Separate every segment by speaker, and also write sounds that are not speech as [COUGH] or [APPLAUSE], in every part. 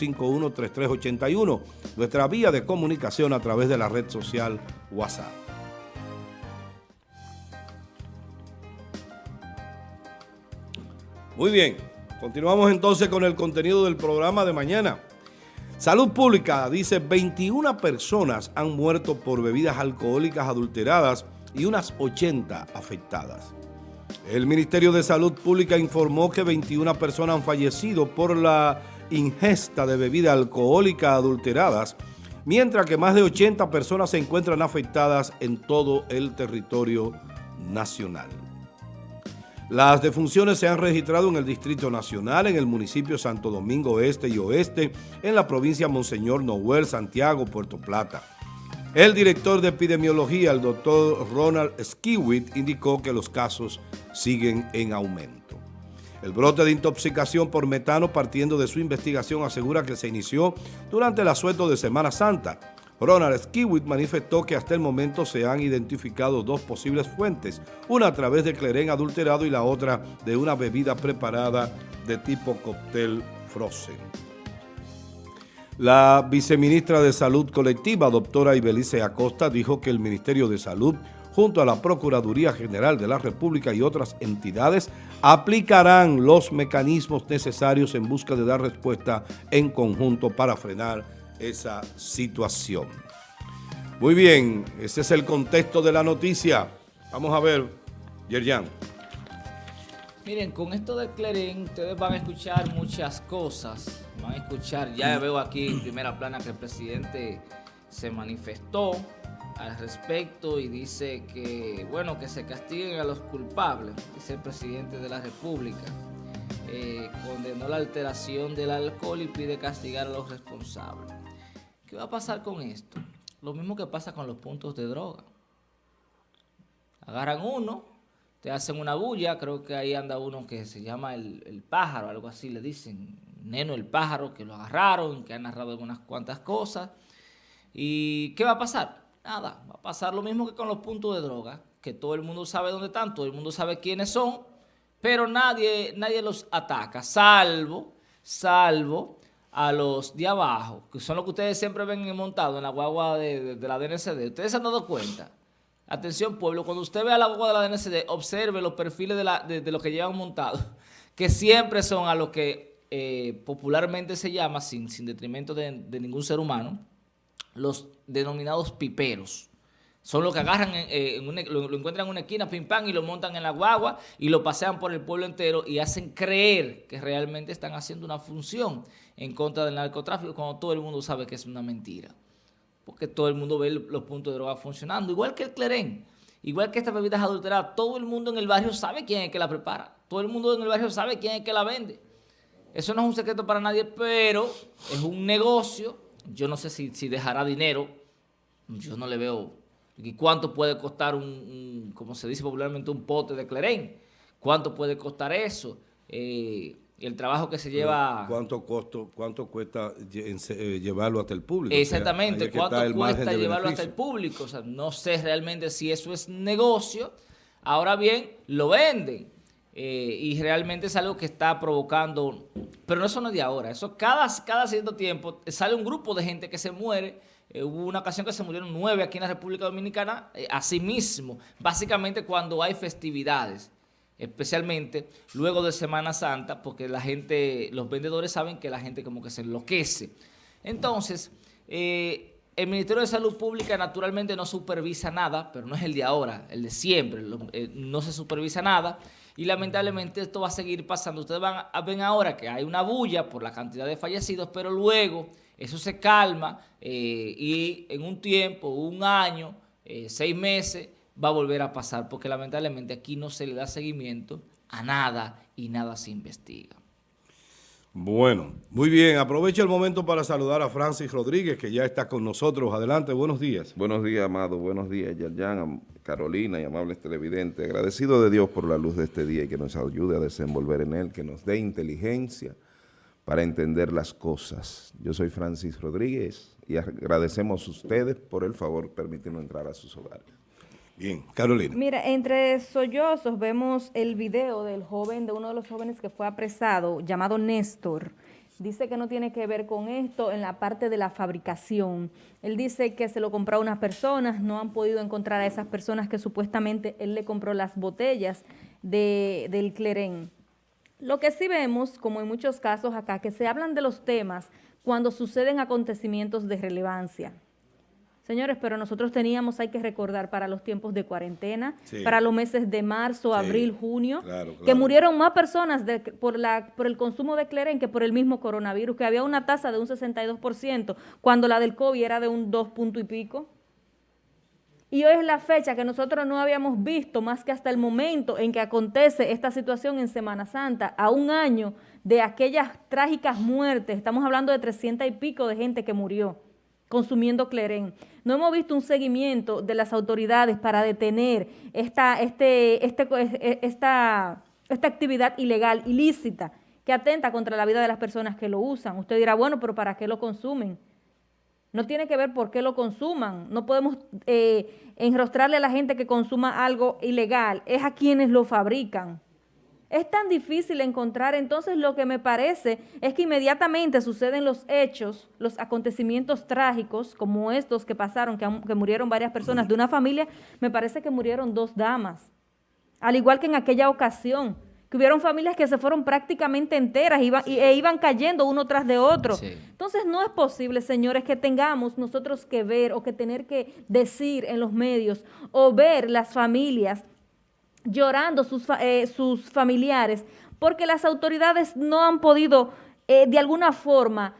Speaker 1: 851-3381, nuestra vía de comunicación a través de la red social WhatsApp. Muy bien, continuamos entonces con el contenido del programa de mañana. Salud Pública dice 21 personas han muerto por bebidas alcohólicas adulteradas y unas 80 afectadas. El Ministerio de Salud Pública informó que 21 personas han fallecido por la ingesta de bebidas alcohólicas adulteradas, mientras que más de 80 personas se encuentran afectadas en todo el territorio nacional. Las defunciones se han registrado en el Distrito Nacional, en el municipio Santo Domingo Este y Oeste, en la provincia Monseñor Noel, Santiago, Puerto Plata. El director de epidemiología, el doctor Ronald Skiwit, indicó que los casos siguen en aumento. El brote de intoxicación por metano partiendo de su investigación asegura que se inició durante el asueto de Semana Santa. Ronald Skiwit manifestó que hasta el momento se han identificado dos posibles fuentes, una a través de clerén adulterado y la otra de una bebida preparada de tipo cóctel frozen. La viceministra de Salud Colectiva, doctora Ibelice Acosta, dijo que el Ministerio de Salud, junto a la Procuraduría General de la República y otras entidades, aplicarán los mecanismos necesarios en busca de dar respuesta en conjunto para frenar esa situación. Muy bien, ese es el contexto de la noticia. Vamos a ver, Yerjan.
Speaker 2: Miren, con esto del Clerén, ustedes van a escuchar muchas cosas. Van a escuchar, ya veo aquí en primera plana que el presidente se manifestó al respecto y dice que, bueno, que se castiguen a los culpables, dice el presidente de la República. Eh, condenó la alteración del alcohol y pide castigar a los responsables. ¿Qué va a pasar con esto? Lo mismo que pasa con los puntos de droga. Agarran uno, te hacen una bulla, creo que ahí anda uno que se llama el, pájaro, algo así le dicen, Neno el pájaro, que lo agarraron, que ha narrado algunas cuantas cosas. ¿Y qué va a pasar? Nada, va a pasar lo mismo que con los puntos de droga, que todo el mundo sabe dónde están, todo el mundo sabe quiénes son, pero nadie, nadie los ataca, salvo, salvo a los de abajo, que son los que ustedes siempre ven montados en la guagua de, la DNCD. ¿Ustedes se han dado cuenta? Atención pueblo, cuando usted vea la guagua de la DNCD, observe los perfiles de, la, los que llevan montados, [LAUGHS] que siempre son a lo que eh, popularmente se llama, sin, sin detrimento de, ningún ser humano, los denominados piperos. Son los que agarran, eh, lo, encuentran en una esquina, pim pam, y lo montan en la guagua y lo pasean por el pueblo entero y hacen creer que realmente están haciendo una función en contra del narcotráfico cuando todo el mundo sabe que es una mentira porque todo el mundo ve los puntos de droga funcionando, igual que el clerén, igual que estas bebidas adulteradas, todo el mundo en el barrio sabe quién es que la prepara, todo el mundo en el barrio sabe quién es que la vende. Eso no es un secreto para nadie, pero es un negocio, yo no sé si, dejará dinero, yo no le veo, ¿y cuánto puede costar un, como se dice popularmente, un pote de clerén? ¿Cuánto puede costar eso? Eh, el trabajo que se lleva...
Speaker 1: ¿Cuánto costo, cuánto cuesta eh, llevarlo hasta el público?
Speaker 2: Exactamente, ¿cuánto cuesta llevarlo hasta el público? O sea, no sé realmente si eso es negocio. Ahora bien, lo venden. Eh, y realmente es algo que está provocando... Pero no eso no es de ahora. Eso cada, cada cierto tiempo sale un grupo de gente que se muere. Eh, hubo una ocasión que se murieron nueve aquí en la República Dominicana. así mismo, básicamente cuando hay festividades especialmente luego de Semana Santa, porque la gente, los vendedores saben que la gente como que se enloquece. Entonces, eh, el Ministerio de Salud Pública naturalmente no supervisa nada, pero no es el de ahora, el de siempre, eh, no se supervisa nada y lamentablemente esto va a seguir pasando. Ustedes van a, ven ahora que hay una bulla por la cantidad de fallecidos, pero luego eso se calma eh, y en un tiempo, un año, seis meses, va a volver a pasar, porque lamentablemente aquí no se le da seguimiento a nada y nada se investiga.
Speaker 1: Bueno, muy bien. Aprovecho el momento para saludar a Francis Rodríguez, que ya está con nosotros. Adelante, buenos días.
Speaker 3: Buenos días, Amado. Buenos días, Yayan, Carolina y amables televidentes. Agradecido de Dios por la luz de este día y que nos ayude a desenvolver en él, que nos dé inteligencia para entender las cosas. Yo soy Francis Rodríguez y agradecemos a ustedes por el favor permitirnos entrar a sus hogares.
Speaker 1: Bien, Carolina.
Speaker 4: Mira, entre sollozos vemos el video del joven, de uno de los jóvenes que fue apresado, llamado Néstor, dice que no tiene que ver con esto en la parte de la fabricación. Él dice que se lo compró a unas personas, no han podido encontrar a esas personas que supuestamente él le compró las botellas de, del Clerén. Lo que sí vemos, como en muchos casos acá, que se hablan de los temas cuando suceden acontecimientos de relevancia. Señores, pero nosotros teníamos, hay que recordar, para los tiempos de cuarentena, para los meses de marzo, abril, junio, que murieron más personas por, la, por el consumo de Cleren que por el mismo coronavirus, que había una tasa de un 62%, cuando la del COVID era de un 2 punto y pico. Y hoy es la fecha que nosotros no habíamos visto más que hasta el momento en que acontece esta situación en Semana Santa, a un año de aquellas trágicas muertes, estamos hablando de 300 y pico de gente que murió consumiendo Cleren. No hemos visto un seguimiento de las autoridades para detener esta, este, este, esta, esta actividad ilegal, ilícita, que atenta contra la vida de las personas que lo usan. Usted dirá, bueno, pero ¿para qué lo consumen? No tiene que ver por qué lo consuman. No podemos eh, enrostrarle a la gente que consuma algo ilegal. Es a quienes lo fabrican. Es tan difícil encontrar, entonces lo que me parece es que inmediatamente suceden los hechos, los acontecimientos trágicos como estos que pasaron, que, murieron varias personas de una familia, me parece que murieron dos damas, al igual que en aquella ocasión, que hubieron familias que se fueron prácticamente enteras e iban cayendo uno tras de otro. Entonces no es posible, señores, que tengamos nosotros que ver o que tener que decir en los medios o ver las familias llorando sus, eh, sus familiares, porque las autoridades no han podido eh, de alguna forma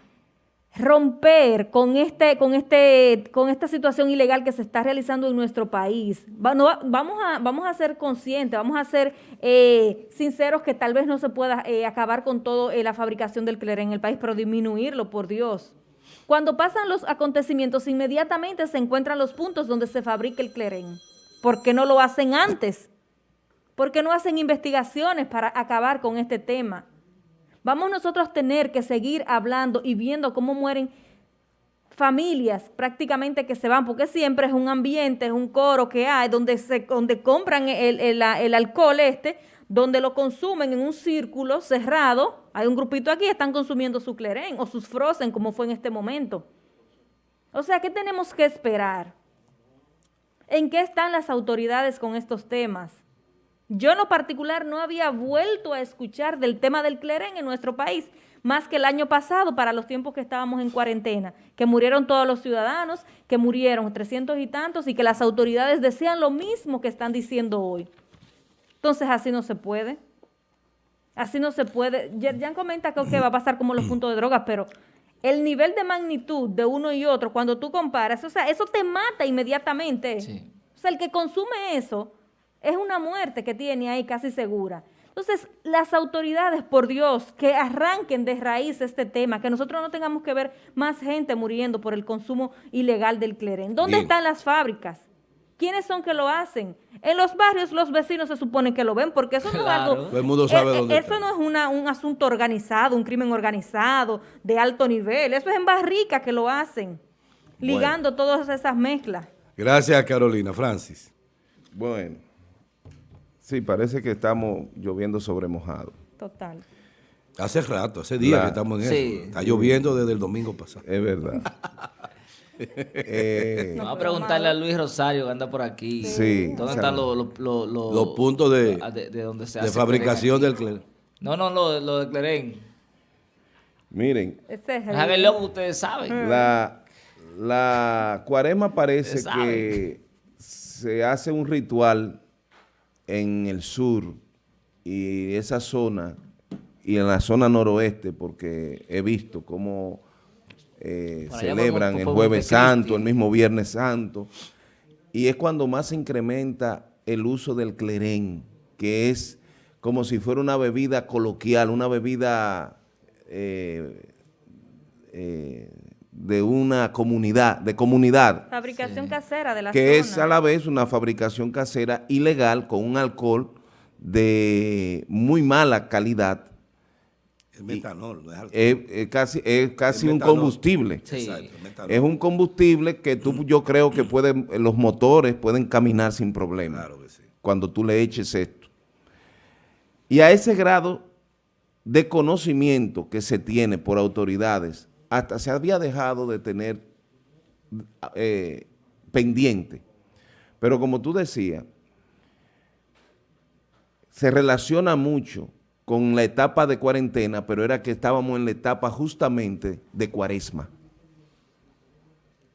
Speaker 4: romper con este, con este, con esta situación ilegal que se está realizando en nuestro país. vamos, a, vamos a ser conscientes, vamos a ser eh, sinceros que tal vez no se pueda acabar con toda la fabricación del cleré en el país, pero disminuirlo, por Dios. Cuando pasan los acontecimientos, inmediatamente se encuentran los puntos donde se fabrica el clerén. ¿Por qué no lo hacen antes? ¿Por qué no hacen investigaciones para acabar con este tema? Vamos nosotros a tener que seguir hablando y viendo cómo mueren familias prácticamente que se van, porque siempre es un ambiente, es un coro que hay donde, se, donde compran el, alcohol este, donde lo consumen en un círculo cerrado, hay un grupito aquí, están consumiendo su clerén o sus frozen, como fue en este momento. O sea, ¿qué tenemos que esperar? ¿En qué están las autoridades con estos temas? Yo en lo particular no había vuelto a escuchar del tema del cleren en nuestro país, más que el año pasado para los tiempos que estábamos en cuarentena, que murieron todos los ciudadanos, que murieron 300 y tantos y que las autoridades decían lo mismo que están diciendo hoy. Entonces así no se puede. Así no se puede. Ya comenta que va a pasar como los puntos de drogas, pero el nivel de magnitud de uno y otro, cuando tú comparas, o sea, eso te mata inmediatamente. O sea, el que consume eso es una muerte que tiene ahí casi segura. Entonces, las autoridades, por Dios, que arranquen de raíz este tema, que nosotros no tengamos que ver más gente muriendo por el consumo ilegal del cleren. ¿Dónde están las fábricas? ¿Quiénes son que lo hacen? En los barrios los vecinos se supone que lo ven, porque eso no es algo...
Speaker 1: el mundo sabe
Speaker 4: eh,
Speaker 1: dónde
Speaker 4: Eso no es un asunto organizado, un crimen organizado, de alto nivel. Eso es en Barrica que lo hacen, ligando todas esas mezclas.
Speaker 1: Gracias, Carolina. Francis.
Speaker 3: Bueno. Sí, parece que estamos lloviendo sobre mojado.
Speaker 4: Total.
Speaker 1: Hace rato, hace días que estamos en eso. Está lloviendo desde el domingo pasado.
Speaker 3: Es verdad. [LAUGHS]
Speaker 2: eh, Vamos a preguntarle a Luis Rosario que anda por aquí.
Speaker 3: Sí.
Speaker 2: ¿Dónde están los,
Speaker 1: los, puntos de,
Speaker 2: de, donde se
Speaker 1: de fabricación del clerén?
Speaker 2: No, no, lo, lo de clerén.
Speaker 3: Miren.
Speaker 4: Ese es
Speaker 2: el... lo que ustedes saben.
Speaker 3: La, la cuaresma parece que se hace un ritual en el sur y esa zona, y en la zona noroeste, porque he visto cómo eh, celebran el Jueves Santo, el mismo Viernes Santo, y es cuando más se incrementa el uso del clerén, que es como si fuera una bebida coloquial, una bebida eh, eh, de una comunidad, de comunidad.
Speaker 4: Fabricación casera de la
Speaker 3: Que es a la vez una fabricación casera ilegal con un alcohol de muy mala calidad.
Speaker 1: Es metanol, no es alcohol.
Speaker 3: Es, casi, es casi un combustible. es un combustible que tú, yo creo que pueden, los motores pueden caminar sin problema. Cuando tú le eches esto. Y a ese grado de conocimiento que se tiene por autoridades, hasta se había dejado de tener eh, pendiente. Pero como tú decías, se relaciona mucho con la etapa de cuarentena, pero era que estábamos en la etapa justamente de cuaresma.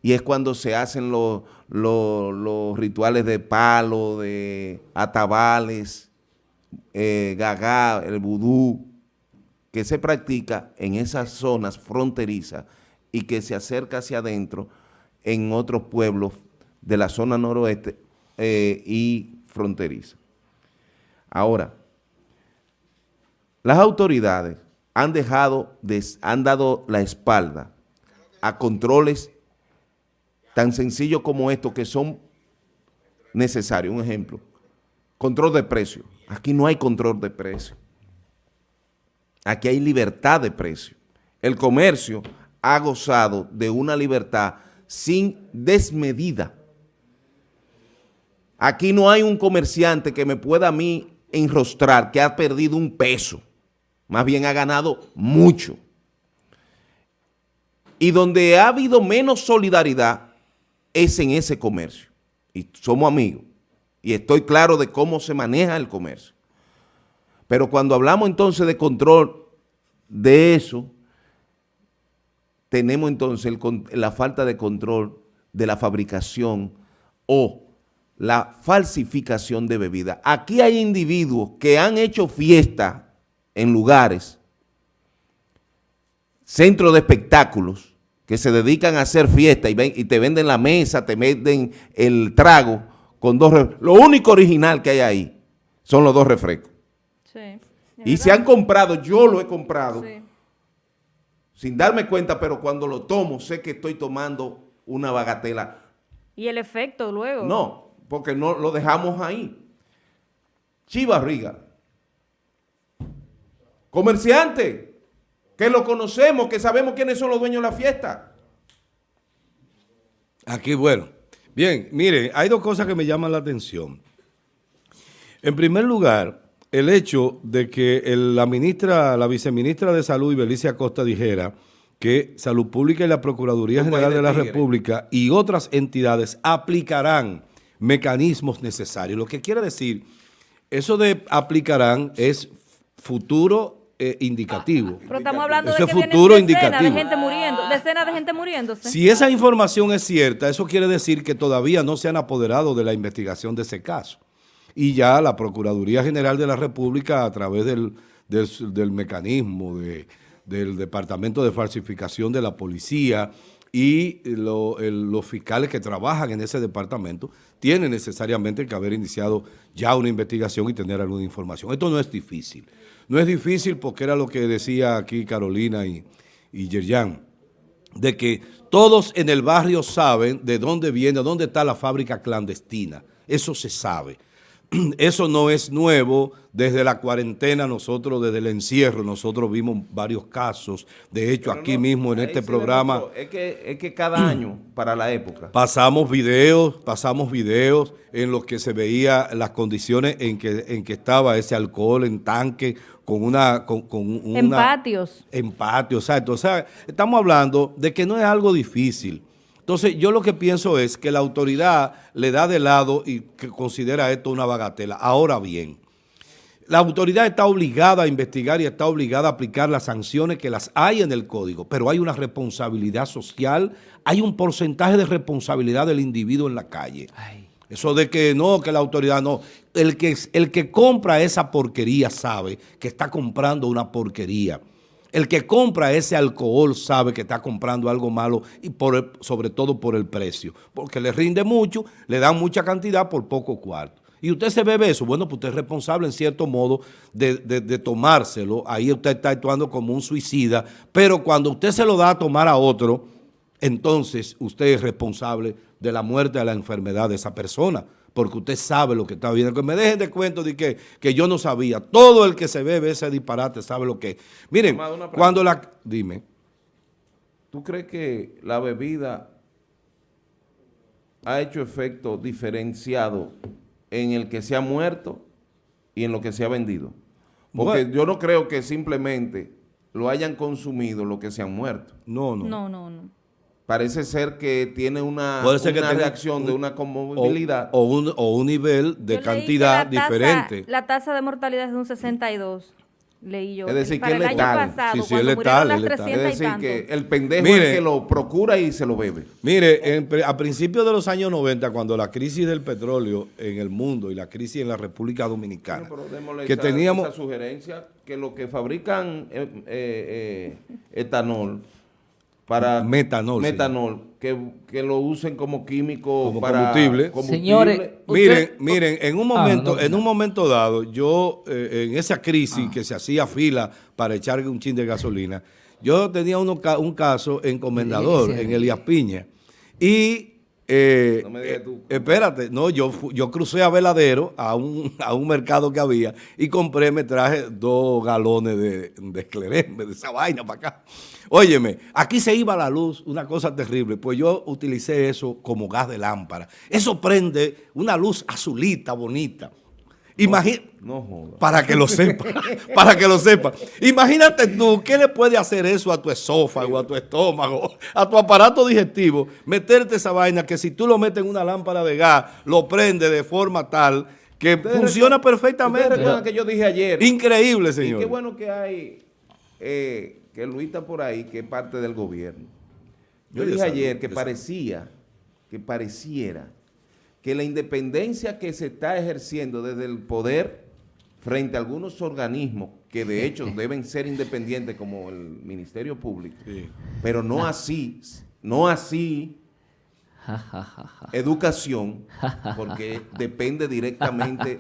Speaker 3: Y es cuando se hacen los, rituales de palo, de atabales, eh, gagá, el vudú, que se practica en esas zonas fronterizas y que se acerca hacia adentro en otros pueblos de la zona noroeste eh, y fronteriza. Ahora, las autoridades han dejado, han dado la espalda a controles tan sencillos como estos que son necesarios. Un ejemplo, control de precio. Aquí no hay control de precio. Aquí hay libertad de precio. El comercio ha gozado de una libertad sin desmedida. Aquí no hay un comerciante que me pueda a mí enrostrar que ha perdido un peso. Más bien ha ganado mucho. Y donde ha habido menos solidaridad es en ese comercio. Y somos amigos. Y estoy claro de cómo se maneja el comercio. Pero cuando hablamos entonces de control de eso, tenemos entonces la falta de control de la fabricación o la falsificación de bebida. Aquí hay individuos que han hecho fiesta en lugares, centros de espectáculos, que se dedican a hacer fiesta y, y te venden la mesa, te venden el trago con dos Lo único original que hay ahí son los dos refrescos. Sí, y se han comprado, yo lo he comprado, sin darme cuenta, pero cuando lo tomo sé que estoy tomando una bagatela.
Speaker 4: ¿Y el efecto luego?
Speaker 3: No, porque no lo dejamos ahí. Chivarriga, comerciante, que lo conocemos, que sabemos quiénes son los dueños de la fiesta.
Speaker 1: Aquí, bueno. Bien, mire, hay dos cosas que me llaman la atención. En primer lugar, el hecho de que la ministra, la viceministra de Salud, Ibelicia Costa, dijera que Salud Pública y la Procuraduría General de la República y otras entidades aplicarán mecanismos necesarios. Lo que quiere decir, eso de aplicarán es futuro eh, indicativo.
Speaker 4: Pero estamos hablando de
Speaker 1: que futuro indicativo.
Speaker 4: de gente muriendo, decenas de gente muriéndose.
Speaker 1: Si esa información es cierta, eso quiere decir que todavía no se han apoderado de la investigación de ese caso. Y ya la Procuraduría General de la República, a través del, del mecanismo de, del Departamento de Falsificación de la Policía, y los fiscales que trabajan en ese departamento tienen necesariamente que haber iniciado ya una investigación y tener alguna información. Esto no es difícil. No es difícil porque era lo que decía aquí Carolina y, y Yerjan, de que todos en el barrio saben de dónde viene, dónde está la fábrica clandestina. Eso se sabe. [CLEARS THROAT] eso no es nuevo. Desde la cuarentena, nosotros, desde el encierro, nosotros vimos varios casos. De hecho, aquí mismo en este programa...
Speaker 3: Es que, es que cada [CLEARS THROAT] año, para la época...
Speaker 1: Pasamos videos, pasamos videos en los que se veía las condiciones en que, en que estaba ese alcohol en tanque, con una... Con,
Speaker 4: en patios.
Speaker 1: En patios, exacto. O sea, estamos hablando de que no es algo difícil. Entonces, yo lo que pienso es que la autoridad le da de lado y que considera esto una bagatela. Ahora bien, la autoridad está obligada a investigar y está obligada a aplicar las sanciones que las hay en el código, pero hay una responsabilidad social, hay un porcentaje de responsabilidad del individuo en la calle. Eso de que no, que la autoridad no. El que, el que compra esa porquería sabe que está comprando una porquería. El que compra ese alcohol sabe que está comprando algo malo y por sobre todo por el precio, porque le rinde mucho, le dan mucha cantidad por poco cuarto. Y usted se bebe eso, bueno, pues usted es responsable en cierto modo de, de, tomárselo, ahí usted está actuando como un suicida, pero cuando usted se lo da a tomar a otro, entonces usted es responsable de la muerte, de la enfermedad de esa persona porque usted sabe lo que está viendo. Que me dejen de cuento de que, que yo no sabía. Todo el que se bebe ese disparate sabe lo que es. Miren, cuando la... Dime.
Speaker 3: ¿Tú crees que la bebida ha hecho efecto diferenciado en el que se ha muerto y en lo que se ha vendido? Porque
Speaker 1: Bueno.
Speaker 3: yo no creo que simplemente lo hayan consumido lo que se han muerto.
Speaker 1: No, no.
Speaker 4: No, no, no.
Speaker 3: Parece ser que tiene una,
Speaker 1: Puede ser que
Speaker 3: una
Speaker 1: tenga
Speaker 3: reacción
Speaker 1: un-
Speaker 3: de una
Speaker 1: O,
Speaker 3: conmovilidad.
Speaker 1: o un, o un nivel de
Speaker 4: Yo
Speaker 1: cantidad
Speaker 4: la tasa-
Speaker 1: diferente.
Speaker 4: La tasa de mortalidad es de un 62, leí yo.
Speaker 3: Es decir, que es letal.
Speaker 4: pasado,
Speaker 1: Sí, sí, es letal, es letal.
Speaker 4: 300
Speaker 3: es decir, que el pendejo
Speaker 1: Mire.
Speaker 3: es el que lo procura y se lo bebe.
Speaker 1: Mire, en a principios de los años 90, cuando la crisis del petróleo en el mundo y la crisis en la República Dominicana,
Speaker 3: Bueno, pero démosle
Speaker 1: que
Speaker 3: esa,
Speaker 1: teníamos...
Speaker 3: esa sugerencia que los que fabrican eh, eh, eh, etanol para
Speaker 1: Metanol,
Speaker 3: metanol que, que lo usen como químico
Speaker 1: Como
Speaker 3: para
Speaker 1: combustible.
Speaker 2: Señores,
Speaker 1: Miren,
Speaker 2: Usted-
Speaker 1: miren, en un
Speaker 2: Ah,
Speaker 1: momento,
Speaker 2: no,
Speaker 1: en
Speaker 2: no.
Speaker 1: un momento dado, yo eh, en esa crisis que se hacía fila para echarle un chin de gasolina, yo tenía uno un caso en Comendador,
Speaker 2: Sí, sí.
Speaker 1: en Elías Piña, y eh,
Speaker 3: No me digas
Speaker 1: eh,
Speaker 3: tú.
Speaker 1: espérate, no, yo yo crucé a Veladero a un, a un mercado que había y compré, me traje dos galones de, de de esa vaina para acá. Óyeme, aquí se iba la luz, una cosa terrible, pues yo utilicé eso como gas de lámpara. Eso prende una luz azulita, bonita. Imagina,
Speaker 3: No
Speaker 1: para que lo sepa, [LAUGHS] para que lo sepa. Imagínate tú, ¿qué le puede hacer eso a tu esófago, a tu estómago, a tu aparato digestivo? Meterte esa vaina que si tú lo metes en una lámpara de gas, lo prende de forma tal que funciona
Speaker 3: recuerdan-
Speaker 1: perfectamente.
Speaker 3: Recuerdan que yo dije ayer.
Speaker 1: Increíble,
Speaker 3: Y
Speaker 1: señor.
Speaker 3: qué bueno que hay, eh, que Luis está por ahí, que es parte del gobierno. Yo dije ayer que parecía, que pareciera que la independencia que se está ejerciendo desde el poder frente a algunos organismos que de hecho [LAUGHS] deben ser independientes como el Ministerio Público,
Speaker 1: Sí.
Speaker 3: pero no así, no así. Educación, porque depende directamente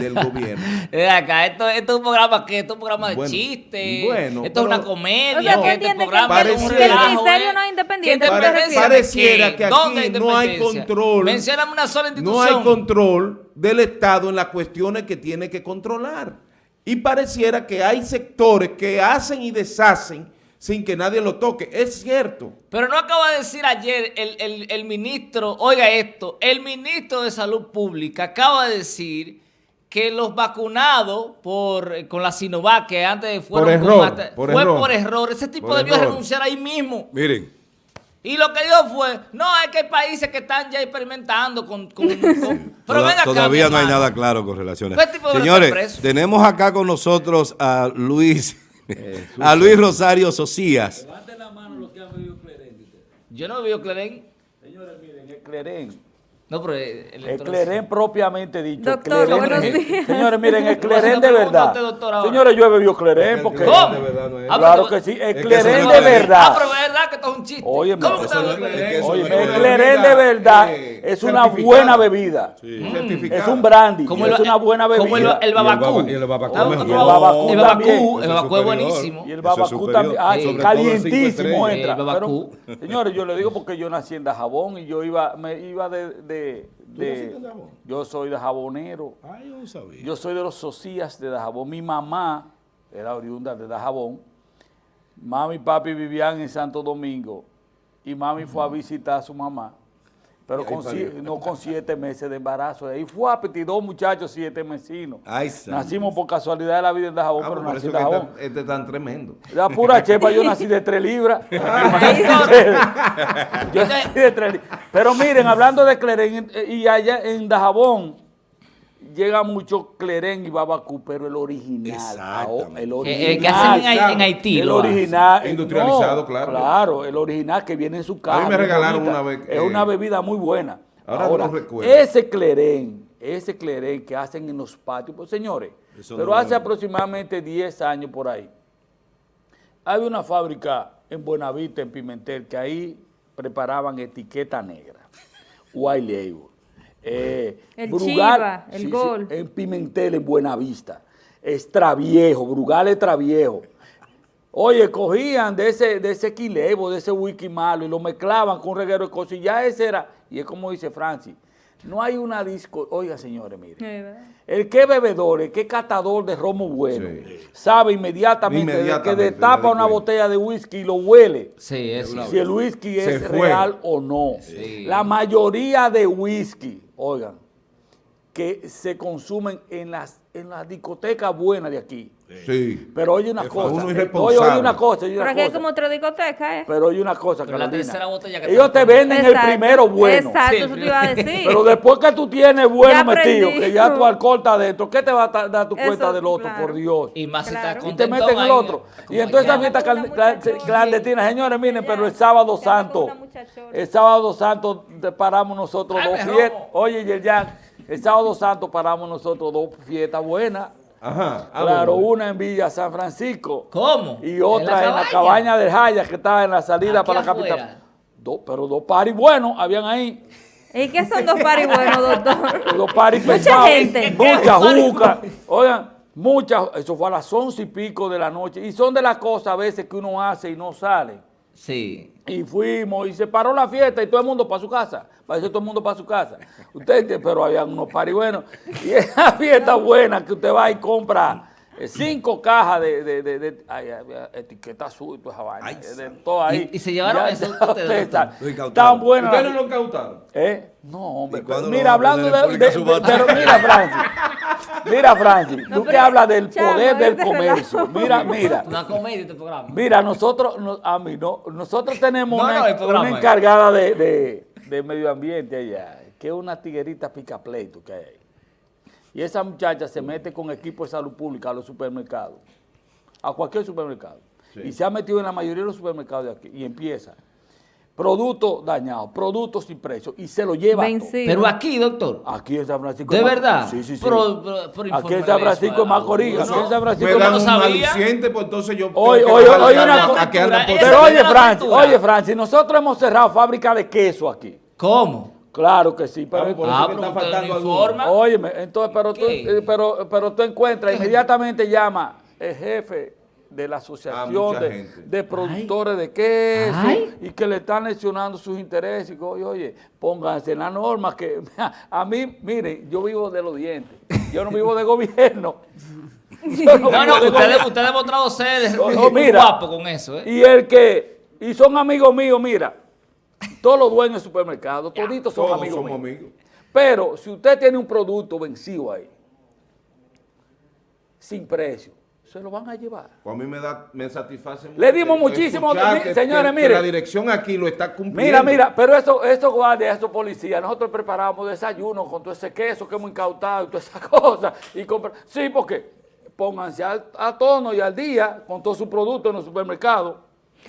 Speaker 3: del gobierno.
Speaker 2: Acá, esto, esto es un programa que esto es un programa de
Speaker 3: Bueno,
Speaker 2: chiste.
Speaker 3: bueno,
Speaker 2: esto es una comedia.
Speaker 4: O sea, ¿tú
Speaker 2: que este programa
Speaker 3: que-
Speaker 2: es un
Speaker 3: que el
Speaker 4: ministerio
Speaker 2: ¿eh?
Speaker 4: no es independiente,
Speaker 2: ¿Qué
Speaker 4: ¿tú te
Speaker 2: independencia
Speaker 3: refieres?
Speaker 2: de
Speaker 3: Pareciera que aquí
Speaker 2: ¿Dónde hay
Speaker 3: no hay control.
Speaker 2: Mencióname una sola
Speaker 3: No
Speaker 2: institución.
Speaker 3: hay control del Estado en las cuestiones que tiene que controlar. Y pareciera que hay sectores que hacen y deshacen sin que nadie lo toque. Es cierto.
Speaker 2: Pero no acaba de decir ayer el, el- el ministro, oiga esto, el ministro de Salud Pública acaba de decir que los vacunados por, eh, con la Sinovac, que antes fueron
Speaker 3: Por
Speaker 2: con
Speaker 3: error, por
Speaker 2: fue
Speaker 3: error.
Speaker 2: por error, ese tipo
Speaker 3: Por
Speaker 2: debió
Speaker 3: error.
Speaker 2: renunciar ahí mismo.
Speaker 1: Miren,
Speaker 2: Y lo que dijo fue, no, es que hay países que están ya experimentando con... con- [LAUGHS] con- Pero
Speaker 1: toda-
Speaker 2: ven acá,
Speaker 1: todavía no hay nada claro con relaciones.
Speaker 2: ¿Qué tipo de
Speaker 1: Señores, tenemos acá con nosotros a Luis, [LAUGHS] a Luis Rosario Socias.
Speaker 2: Yo no veo Cleren.
Speaker 5: Señores, miren, el Clerén,
Speaker 2: No, pero el,
Speaker 5: propiamente dicho.
Speaker 4: Doctor,
Speaker 5: Clerén-
Speaker 4: buenos días.
Speaker 5: Señores, miren, el
Speaker 2: Voy a hacer
Speaker 5: Clerén
Speaker 2: una
Speaker 5: de verdad. Señores, yo he bebido Clerén porque...
Speaker 2: ¿Cómo?
Speaker 3: de verdad no es.
Speaker 2: Ah,
Speaker 5: Claro
Speaker 2: pero-
Speaker 5: que sí, el
Speaker 1: Es que
Speaker 5: Clerén
Speaker 1: eso
Speaker 5: de verdad.
Speaker 2: Ah, pero es verdad que esto es un chiste.
Speaker 5: Oye,
Speaker 2: ¿Cómo
Speaker 5: eso
Speaker 2: usted
Speaker 3: no
Speaker 2: habla
Speaker 3: es-
Speaker 2: de
Speaker 5: verdad
Speaker 3: eh,
Speaker 5: es una buena bebida. Es un brandy, es
Speaker 2: el-
Speaker 5: una buena bebida.
Speaker 2: Como el, el babacú.
Speaker 1: Y el babacú
Speaker 2: Ah,
Speaker 5: el
Speaker 1: es
Speaker 2: buenísimo.
Speaker 5: Y el babacú también, calientísimo entra.
Speaker 2: El babacú.
Speaker 5: Pero, señores, yo le digo porque yo nací en Dajabón y yo iba, me iba de, de, yo soy de jabonero.
Speaker 1: Ay, yo no sabía.
Speaker 5: Yo soy de los socias de Dajabón. Mi mamá era oriunda de Dajabón. Mami y papi vivían en Santo Domingo. Y mami fue a visitar a su mamá. Pero con, no con siete meses de embarazo. Ahí fue a dos muchachos, siete mesinos.
Speaker 1: Ay.
Speaker 5: Nacimos por casualidad de la vida en Dajabón,
Speaker 3: Ah,
Speaker 5: pero nací en Dajabón.
Speaker 3: este es tan tremendo.
Speaker 5: La pura chepa, yo nací de tres libras. [LAUGHS] yo nací de tres libras. Pero miren, hablando de Clerén, eh, y allá en Dajabón, llega mucho Clerén y Babacú, pero el original.
Speaker 1: Exactamente.
Speaker 5: ah, El
Speaker 2: Eh,
Speaker 5: original.
Speaker 2: eh, que hacen en, Hai- en Haití.
Speaker 5: El original.
Speaker 3: Industrializado,
Speaker 5: no,
Speaker 3: claro.
Speaker 5: Claro, el original que viene en su casa.
Speaker 3: me
Speaker 5: muy
Speaker 3: regalaron
Speaker 5: bonita.
Speaker 3: una vez,
Speaker 5: Es una bebida muy buena.
Speaker 3: ahora no recuerdo.
Speaker 5: ese clerén, ese clerén que hacen en los patios, pues señores,
Speaker 1: Eso
Speaker 5: pero
Speaker 1: no
Speaker 5: hace aproximadamente 10 años por ahí, había una fábrica en Buenavista, en Pimentel, que ahí preparaban etiqueta negra, white label. Eh,
Speaker 4: El Chiva, el Gol.
Speaker 5: en Pimentel, en Buenavista. Extraviejo, Brugal Extraviejo. Oye, cogían de ese, de ese quilevo, de ese whisky malo y lo mezclaban con reguero de cosas y ya ese era, y es como dice Francis, no hay una disco, oiga señores, miren, el que es bebedor, el que catador de romo bueno, sabe inmediatamente,
Speaker 3: Inmediatamente,
Speaker 5: que destapa una botella de whisky y lo huele,
Speaker 2: Sí,
Speaker 5: si el whisky es real o no.
Speaker 2: Sí.
Speaker 5: La mayoría de whisky, oigan, que se consumen en las, en las discotecas buenas de aquí,
Speaker 3: Sí.
Speaker 5: Pero oye una
Speaker 1: Es
Speaker 5: cosa.
Speaker 3: uno
Speaker 5: eh,
Speaker 3: irresponsable.
Speaker 5: Oye, oye una cosa. Oye
Speaker 4: Pero aquí hay
Speaker 5: cosa.
Speaker 4: como otra discoteca, ¿eh?
Speaker 5: Pero oye una cosa,
Speaker 2: Pero la
Speaker 5: Carolina.
Speaker 2: tercera botella que
Speaker 5: Ellos te venden el primero bueno.
Speaker 4: Exacto,
Speaker 2: Sí,
Speaker 4: eso te iba a decir.
Speaker 5: Pero después que tú tienes bueno metido, que ya tu alcohol está adentro, ¿qué te va a dar tu
Speaker 4: Eso,
Speaker 5: cuenta del otro,
Speaker 4: claro.
Speaker 5: por Dios?
Speaker 2: Y más si
Speaker 4: Claro.
Speaker 2: está
Speaker 5: Y te meten el otro. Y entonces esa fiesta clandestina, señores, miren, pero el sábado santo, el sábado santo te paramos nosotros dos fiestas. Oye, Yerjan, el sábado santo paramos nosotros dos fiestas buenas.
Speaker 3: Ajá. ¿A
Speaker 5: Claro, una en Villa San Francisco.
Speaker 2: ¿Cómo?
Speaker 5: Y otra
Speaker 2: ¿En
Speaker 5: en la cabaña del Jaya, que estaba en la salida
Speaker 2: Aquí
Speaker 5: para la capital. Dos, pero dos paris buenos habían ahí.
Speaker 4: ¿Y qué son dos paris buenos, doctor?
Speaker 5: Los paris
Speaker 4: Mucha
Speaker 5: pesados,
Speaker 4: gente. [LAUGHS]
Speaker 5: Mucha juca. Oigan, muchas, eso fue a las once y pico de la noche. Y son de las cosas a veces que uno hace y no sale.
Speaker 2: Sí.
Speaker 5: Y fuimos y se paró la fiesta y todo el mundo para su casa. Parece todo el mundo para su casa. Usted, pero había unos paris buenos. Y esa fiesta buena que usted va y compra cinco cajas de, de, de, de- ay, había etiqueta azul y toda esa vaina.
Speaker 1: Ay,
Speaker 5: de todo ahí.
Speaker 2: Y- y se llevaron
Speaker 5: Ya
Speaker 2: eso. [LAUGHS]
Speaker 5: Tan buena. la-
Speaker 3: ¿Ustedes no lo incautaron?
Speaker 5: ¿Eh? No, hombre.
Speaker 1: ¿Y cuándo
Speaker 5: pero
Speaker 1: lo
Speaker 5: mira, hablando de, pero mira, Francis. Mira, Francis,
Speaker 4: No,
Speaker 5: tú que hablas del poder del comercio. Mira, [LAUGHS] mira.
Speaker 2: Una comedia este programa.
Speaker 5: Mira, nosotros, no- a mí no, nosotros tenemos
Speaker 2: No,
Speaker 5: una,
Speaker 2: programa, eh.
Speaker 5: encargada de, de- de medio ambiente allá, que es una tiguerita pica pleito que hay ahí. Y esa muchacha se mete con equipo de salud pública a los supermercados, a cualquier supermercado. Y se ha metido en la mayoría de los supermercados de aquí y empieza. Productos dañados, productos sin precio y se lo lleva todo.
Speaker 2: Pero aquí, doctor.
Speaker 5: Aquí en San Francisco.
Speaker 2: ¿De
Speaker 5: de Mac-
Speaker 2: verdad?
Speaker 5: Sí, sí, sí.
Speaker 2: Pero- pero- pero
Speaker 5: aquí en San Francisco Macorís.
Speaker 2: a
Speaker 5: Aquí en San Francisco
Speaker 3: Me
Speaker 5: de
Speaker 3: dan
Speaker 2: no
Speaker 3: un
Speaker 2: sabía.
Speaker 3: aliciente, pues entonces yo... Tengo que
Speaker 5: oye,
Speaker 3: a-
Speaker 5: una
Speaker 3: a-
Speaker 5: co-
Speaker 3: a que andan por-
Speaker 2: Esa
Speaker 5: Pero
Speaker 2: es
Speaker 5: oye, Francis, oye, Francis, nosotros hemos cerrado fábrica de queso aquí.
Speaker 2: ¿Cómo?
Speaker 5: Claro que sí, pero...
Speaker 3: Ah, que está faltando
Speaker 2: no informa.
Speaker 5: Óyeme, entonces, pero tú,
Speaker 2: ¿Qué?
Speaker 5: eh, pero, pero tú encuentras, inmediatamente llama el jefe de la asociación de, productores de queso
Speaker 2: Ay.
Speaker 5: y que le están lesionando sus intereses. Y que, oye, oye, pónganse en la norma que [LAUGHS] a mí, mire, yo vivo de los dientes, yo no vivo de gobierno. [LAUGHS] Yo
Speaker 2: No,
Speaker 5: vivo
Speaker 2: no,
Speaker 5: de
Speaker 2: usted, usted ha demostrado ser
Speaker 5: oh, [LAUGHS] mira.
Speaker 2: guapo con eso, ¿eh?
Speaker 5: Y el que, y son amigos míos, mira, todos los dueños de supermercados, toditos son
Speaker 3: Todos
Speaker 5: amigos
Speaker 3: somos
Speaker 5: míos.
Speaker 3: amigos.
Speaker 5: Pero si usted tiene un producto vencido ahí, sin precio, se lo van a llevar.
Speaker 3: Pues a mí me, da, me satisface mucho.
Speaker 5: Le dimos muchísimo-
Speaker 3: que-
Speaker 5: señores,
Speaker 3: que- que
Speaker 5: mire.
Speaker 3: la dirección aquí lo está cumpliendo.
Speaker 5: Mira, mira, pero eso, esos guardias, esos policías, nosotros preparamos desayuno con todo ese queso que hemos incautado y todas esas [LAUGHS] cosas. Y compra- sí, porque pónganse al- a tono y al día con todos sus productos en los supermercados.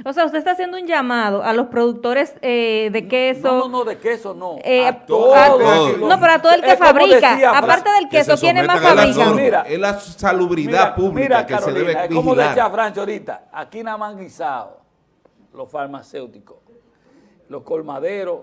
Speaker 4: O sea, usted está haciendo un llamado a los productores eh, de queso.
Speaker 5: No, no, no, de queso no.
Speaker 4: eh,
Speaker 5: a todos.
Speaker 4: a-
Speaker 1: todos.
Speaker 4: no, pero a todo el que
Speaker 5: Es
Speaker 4: fabrica.
Speaker 5: decía,
Speaker 4: Aparte del
Speaker 1: que
Speaker 4: queso, ¿quiénes más fabrican?
Speaker 3: es la salubridad
Speaker 5: Mira,
Speaker 3: pública
Speaker 5: mira,
Speaker 3: que
Speaker 5: Carolina,
Speaker 3: se debe
Speaker 5: es como
Speaker 3: vigilar.
Speaker 5: decía Francio ahorita, aquí nada más han guisado los farmacéuticos, los colmaderos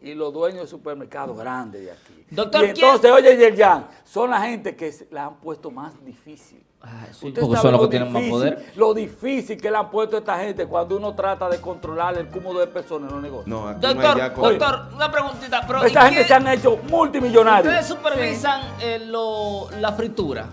Speaker 5: y los dueños de supermercados grandes de aquí.
Speaker 2: Doctor,
Speaker 5: y entonces, oye, Yerjan, son la gente que la han puesto más difícil.
Speaker 2: Ah, sí,
Speaker 5: Usted
Speaker 2: porque
Speaker 5: sabe
Speaker 2: son los
Speaker 5: lo
Speaker 2: que tienen más
Speaker 5: difícil-
Speaker 2: poder.
Speaker 5: Lo difícil que le han puesto a esta gente cuando uno trata de controlar el cúmulo de personas en los negocios.
Speaker 3: No, aquí no hay
Speaker 2: Doctor, doctor, una preguntita. Pero
Speaker 5: Esa
Speaker 2: ¿y
Speaker 5: gente
Speaker 2: qué-
Speaker 5: se han hecho multimillonarios.
Speaker 2: ¿Ustedes supervisan eh, lo- la fritura?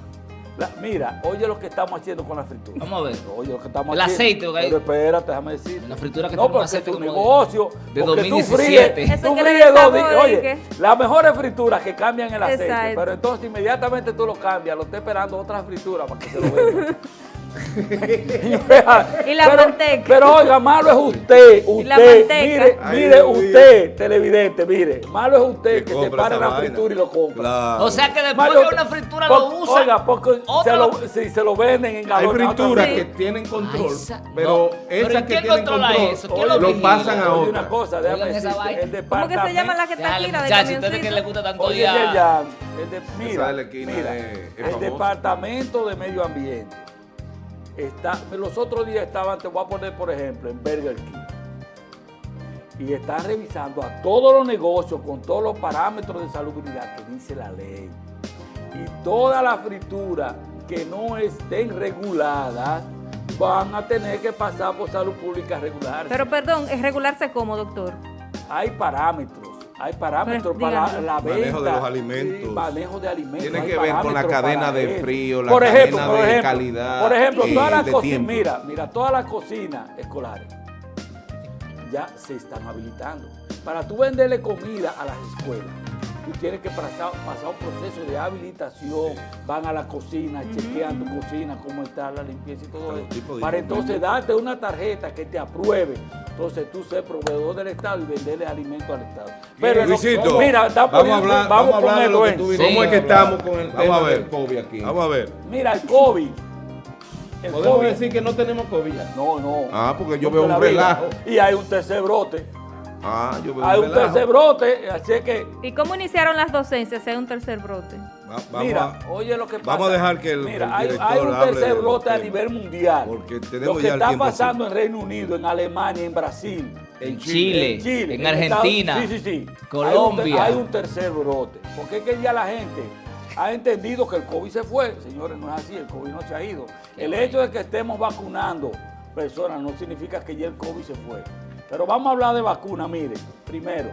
Speaker 5: La- mira, oye lo que estamos haciendo con la fritura.
Speaker 2: Vamos a ver.
Speaker 5: Oye lo que estamos
Speaker 2: El
Speaker 5: haciendo.
Speaker 2: aceite, ok.
Speaker 5: Pero espérate, déjame decir.
Speaker 2: La fritura que
Speaker 5: no, porque
Speaker 2: aceite
Speaker 5: es un
Speaker 2: como de-
Speaker 5: negocio.
Speaker 2: de
Speaker 5: porque
Speaker 2: 2017.
Speaker 5: Tú fríes, tú dos
Speaker 4: y
Speaker 5: Oye, las mejores frituras que cambian el aceite.
Speaker 4: Exacto.
Speaker 5: Pero entonces inmediatamente tú lo cambias, lo estás esperando otra fritura para que se lo venda. [LAUGHS] [LAUGHS]
Speaker 4: Y la
Speaker 5: pero,
Speaker 4: manteca.
Speaker 5: Pero oiga, malo es usted,
Speaker 4: Y la
Speaker 5: usted,
Speaker 4: manteca.
Speaker 5: mire,
Speaker 1: Ay,
Speaker 5: mire
Speaker 1: Dios
Speaker 5: usted, televidente, mire, malo es usted
Speaker 1: Que
Speaker 5: se
Speaker 1: esa
Speaker 5: la
Speaker 1: vaina.
Speaker 5: fritura y lo compra.
Speaker 1: Claro.
Speaker 2: O sea que después
Speaker 5: Malo-
Speaker 2: que una fritura
Speaker 5: por-
Speaker 2: lo usa.
Speaker 5: Oiga, porque se
Speaker 2: lo-
Speaker 5: si se lo venden en
Speaker 3: Hay
Speaker 5: galón.
Speaker 3: frituras
Speaker 2: Sí.
Speaker 3: que tienen control,
Speaker 2: Ay, esa-
Speaker 3: pero
Speaker 2: no. Pero
Speaker 3: esas
Speaker 2: ¿y
Speaker 3: que
Speaker 2: quién
Speaker 3: tienen
Speaker 2: controla
Speaker 3: control
Speaker 2: eso? ¿Quién
Speaker 3: lo,
Speaker 2: lo
Speaker 3: pasan a
Speaker 5: Oye,
Speaker 3: otra.
Speaker 5: una cosa, déjame decirte,
Speaker 4: ¿Cómo que
Speaker 5: departamento...
Speaker 4: se llama la que está aquí, la de
Speaker 2: ustedes que les gusta tanto
Speaker 5: Oye,
Speaker 2: ya.
Speaker 5: De- mira,
Speaker 3: de
Speaker 5: el departamento de medio ambiente está, los otros días estaban, te voy a poner por ejemplo, en Burger King. Y están revisando a todos los negocios con todos los parámetros de salubridad que dice la ley. Y todas las frituras que no estén reguladas van a tener que pasar por salud pública regular.
Speaker 4: Pero perdón, es regularse como, doctor.
Speaker 5: hay parámetros, hay parámetros
Speaker 4: Pero,
Speaker 5: para
Speaker 4: dígame.
Speaker 5: la venta.
Speaker 1: Manejo de los alimentos.
Speaker 5: sí, manejo de alimentos.
Speaker 3: Tiene que ver con la cadena de frío, la
Speaker 5: por ejemplo,
Speaker 3: cadena
Speaker 5: por
Speaker 3: de
Speaker 5: ejemplo,
Speaker 3: calidad
Speaker 5: Por ejemplo,
Speaker 3: y
Speaker 5: todas las cocinas, mira, mira, todas las cocinas escolares ya se están habilitando. Para tú venderle comida a las escuelas, tú tienes que pasar, pasar un proceso de habilitación, van a la cocina, chequean tu cocina, cómo está la limpieza y todo eso,
Speaker 1: tipo de
Speaker 5: para entonces darte una tarjeta que te apruebe, entonces tú ser proveedor del Estado y venderle alimento al Estado. Pero no- mira, está
Speaker 3: Vamos a hablar,
Speaker 5: vamos
Speaker 3: vamos a hablar de lo
Speaker 5: ponerlo
Speaker 3: que
Speaker 5: en.
Speaker 3: tú
Speaker 2: Sí.
Speaker 3: viniste. ¿Cómo es que estamos con el
Speaker 1: Vamos
Speaker 3: tema
Speaker 1: a ver.
Speaker 3: del COVID aquí?
Speaker 1: Vamos a ver.
Speaker 5: Mira, el COVID. El
Speaker 3: ¿Podemos
Speaker 5: COVID.
Speaker 3: decir que no tenemos COVID?
Speaker 5: No, no.
Speaker 3: Ah, porque yo veo un
Speaker 5: vida.
Speaker 3: relajo.
Speaker 5: Y hay un tercer brote.
Speaker 3: Ah, yo veo
Speaker 5: Hay
Speaker 3: un relajo.
Speaker 5: tercer brote, así es que,
Speaker 4: ¿Y cómo iniciaron las docencias si hay un tercer brote?
Speaker 1: Va- vamos
Speaker 5: mira,
Speaker 1: a-
Speaker 5: oye lo que pasa.
Speaker 1: vamos a dejar que el-
Speaker 5: Mira,
Speaker 1: el
Speaker 5: hay,
Speaker 1: director
Speaker 5: hay un tercer brote a nivel mundial.
Speaker 1: Porque tenemos
Speaker 5: lo que
Speaker 1: ya
Speaker 5: está pasando en Reino Unido, en Alemania, en Brasil,
Speaker 2: En Chile,
Speaker 5: en Chile,
Speaker 2: en Argentina,
Speaker 5: Estados- sí, sí, sí.
Speaker 2: Colombia.
Speaker 5: Hay un, ter- hay un tercer brote. Porque es que ya la gente ha entendido que el COVID se fue. Señores, no es así, el COVID no se ha ido. El hecho de que estemos vacunando personas no significa que ya el COVID se fue. Pero vamos a hablar de vacuna, miren, primero,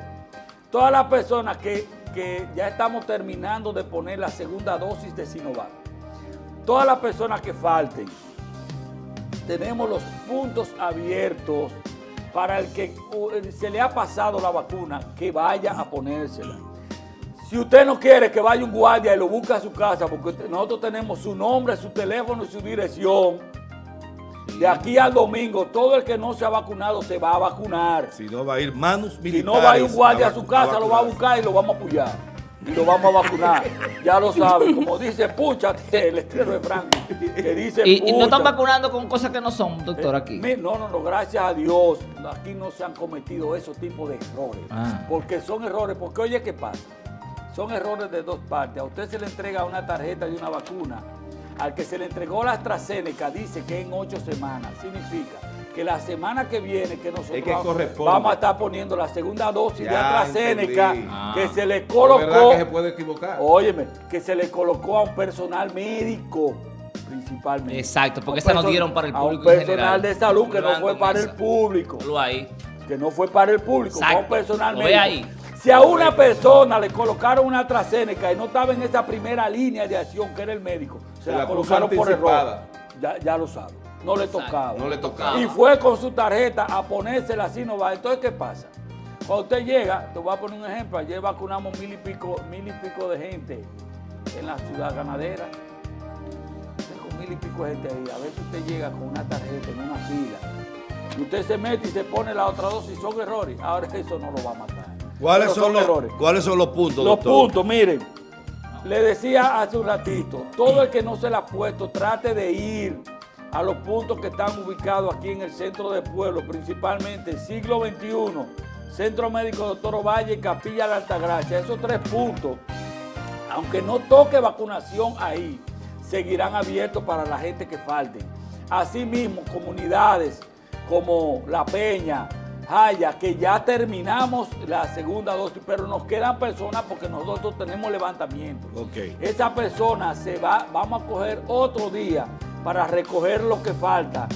Speaker 5: todas las personas que, que ya estamos terminando de poner la segunda dosis de Sinovac, todas las personas que falten, tenemos los puntos abiertos para el que uh, se le ha pasado la vacuna, que vaya a ponérsela. Si usted no quiere que vaya un guardia y lo busque a su casa, porque nosotros tenemos su nombre, su teléfono y su dirección, de aquí al domingo, todo el que no se ha vacunado se va a vacunar.
Speaker 1: Si no va a ir manos militares.
Speaker 5: Si no va a ir un guardia a su casa, lo va a buscar y lo vamos a apoyar. Y lo vamos a vacunar. [LAUGHS] Ya lo saben. Como dice, púchate, el estreno de Franco. Que dice,
Speaker 2: Y, y no están vacunando con cosas que no son, doctor, aquí.
Speaker 5: Mi- No, no, no, gracias a Dios, aquí no se han cometido esos tipos de errores.
Speaker 2: Ah.
Speaker 5: Porque son errores, porque oye, ¿qué pasa? Son errores de dos partes. A usted se le entrega una tarjeta de una vacuna. Al que se le entregó la AstraZeneca dice que en ocho semanas. Significa que la semana que viene que nosotros
Speaker 3: Es que
Speaker 5: vamos- a estar poniendo la segunda dosis de AstraZeneca.
Speaker 2: Ah.
Speaker 5: que se le colocó.
Speaker 3: que se puede equivocar.
Speaker 5: Óyeme, que se le colocó a un personal médico principalmente.
Speaker 2: Exacto, porque
Speaker 5: A un
Speaker 2: esa no dieron para el
Speaker 5: A
Speaker 2: público
Speaker 5: un
Speaker 2: en
Speaker 5: personal
Speaker 2: general.
Speaker 5: de salud que no fue para
Speaker 2: esa.
Speaker 5: el público.
Speaker 2: Lo ahí.
Speaker 5: Que no fue para el público, fue a un personal médico.
Speaker 2: ahí.
Speaker 5: Si a una persona le colocaron una AstraZeneca y no estaba en esa primera línea de acción que era el médico, se, la,
Speaker 3: la
Speaker 5: colocaron por error. Ya, ya lo sabe. No le tocaba.
Speaker 3: No le tocaba.
Speaker 5: Y fue con su tarjeta a ponerse la Sinovac. Entonces, ¿qué pasa? Cuando usted llega, te voy a poner un ejemplo. Ayer vacunamos mil y pico, mil y pico de gente en la ciudad ganadera. Usted Con mil y pico de gente ahí. A veces usted llega con una tarjeta en una fila. Y usted se mete y se pone la otra dosis. Son errores. Ahora [LAUGHS] eso no lo va a matar.
Speaker 1: ¿Cuáles son, los,
Speaker 5: errores.
Speaker 1: ¿Cuáles son los puntos,
Speaker 5: Los
Speaker 1: doctor?
Speaker 5: puntos, miren. Le decía hace un ratito, todo el que no se la ha puesto, trate de ir a los puntos que están ubicados aquí en el centro del pueblo, principalmente siglo XXI, Centro Médico Doctor Ovalle y Capilla de Altagracia. Esos tres puntos, aunque no toque vacunación ahí, seguirán abiertos para la gente que falte. Asimismo, comunidades como La Peña, Jaya, que ya terminamos la segunda dosis, pero nos quedan personas porque nosotros tenemos levantamiento.
Speaker 1: Ok.
Speaker 5: Esa persona se va, vamos a coger otro día para recoger lo que falta.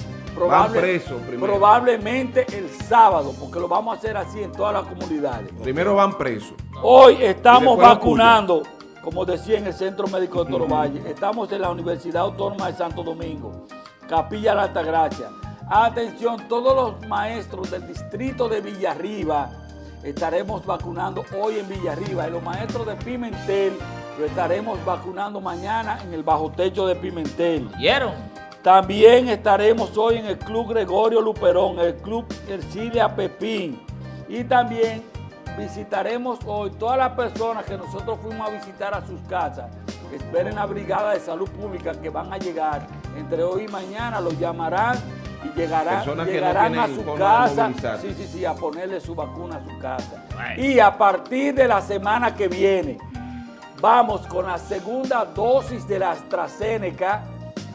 Speaker 3: presos primero.
Speaker 5: Probablemente el sábado, porque lo vamos a hacer así en todas las comunidades.
Speaker 3: Primero van presos.
Speaker 5: Hoy estamos vacunando, como decía en el Centro Médico de Toro Valle. Estamos en la Universidad Autónoma de Santo Domingo, Capilla La Altagracia. Atención, todos los maestros del distrito de Villarriba estaremos vacunando hoy en Villarriba. Y los maestros de Pimentel lo estaremos vacunando mañana en el bajo techo de Pimentel.
Speaker 2: ¿Vieron?
Speaker 5: También estaremos hoy en el Club Gregorio Luperón, el Club Ercilia Pepín. Y también visitaremos hoy todas las personas que nosotros fuimos a visitar a sus casas. Esperen la Brigada de Salud Pública que van a llegar entre hoy y mañana. Los llamarán y llegarán,
Speaker 3: no
Speaker 5: llegarán a su casa. Sí, sí, sí, a ponerle su vacuna a su casa. Y a partir de la semana que viene, vamos con la segunda dosis de la AstraZeneca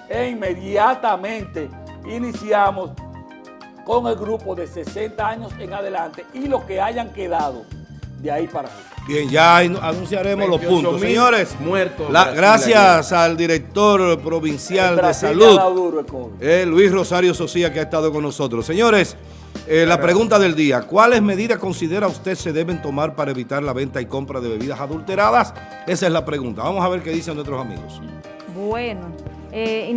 Speaker 5: e inmediatamente iniciamos con el grupo de 60 años en adelante y los que hayan quedado de ahí para arriba.
Speaker 1: Bien, ya anu- anunciaremos los
Speaker 3: 28.000
Speaker 1: puntos. Señores,
Speaker 3: muertos Brasil
Speaker 1: gracias al director provincial de salud.
Speaker 5: duro.
Speaker 1: Eh, Luis Rosario Socía, que ha estado con nosotros. Señores, eh, la pregunta del día, ¿cuáles medidas considera usted se deben tomar para evitar la venta y compra de bebidas adulteradas? Esa es la pregunta. Vamos a ver qué dicen nuestros amigos.
Speaker 4: Bueno, eh,